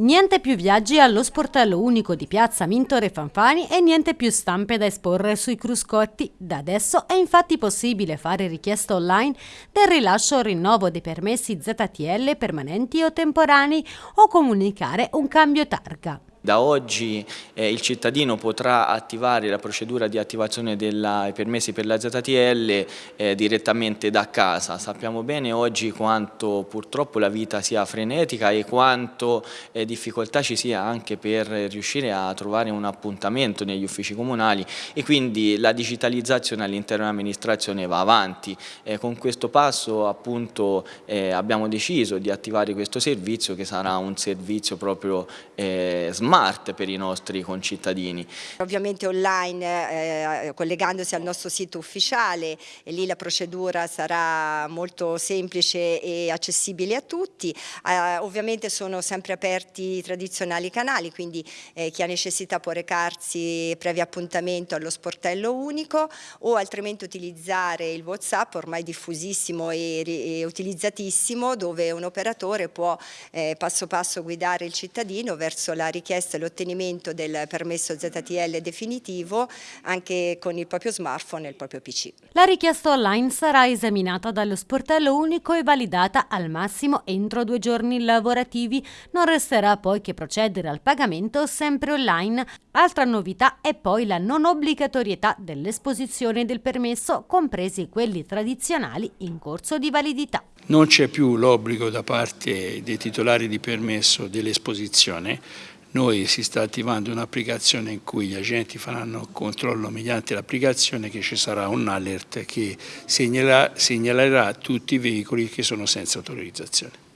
Niente più viaggi allo sportello unico di Piazza Mintore Fanfani e niente più stampe da esporre sui cruscotti. Da adesso è infatti possibile fare richiesta online del rilascio o rinnovo dei permessi ZTL permanenti o temporanei o comunicare un cambio targa. Da oggi eh, il cittadino potrà attivare la procedura di attivazione dei permessi per la ZTL eh, direttamente da casa. Sappiamo bene oggi quanto purtroppo la vita sia frenetica e quanto eh, difficoltà ci sia anche per riuscire a trovare un appuntamento negli uffici comunali e quindi la digitalizzazione all'interno dell'amministrazione va avanti. Eh, con questo passo appunto eh, abbiamo deciso di attivare questo servizio che sarà un servizio proprio eh, smart smart per i nostri concittadini. Ovviamente online eh, collegandosi al nostro sito ufficiale e lì la procedura sarà molto semplice e accessibile a tutti. Eh, ovviamente sono sempre aperti i tradizionali canali, quindi eh, chi ha necessità può recarsi previo appuntamento allo sportello unico o altrimenti utilizzare il Whatsapp ormai diffusissimo e, e utilizzatissimo dove un operatore può eh, passo passo guidare il cittadino verso la richiesta richiesta l'ottenimento del permesso ZTL definitivo anche con il proprio smartphone e il proprio PC. La richiesta online sarà esaminata dallo sportello unico e validata al massimo entro due giorni lavorativi. Non resterà poi che procedere al pagamento sempre online. Altra novità è poi la non obbligatorietà dell'esposizione del permesso, compresi quelli tradizionali in corso di validità. Non c'è più l'obbligo da parte dei titolari di permesso dell'esposizione, noi si sta attivando un'applicazione in cui gli agenti faranno controllo mediante l'applicazione che ci sarà un alert che segnalerà, segnalerà tutti i veicoli che sono senza autorizzazione.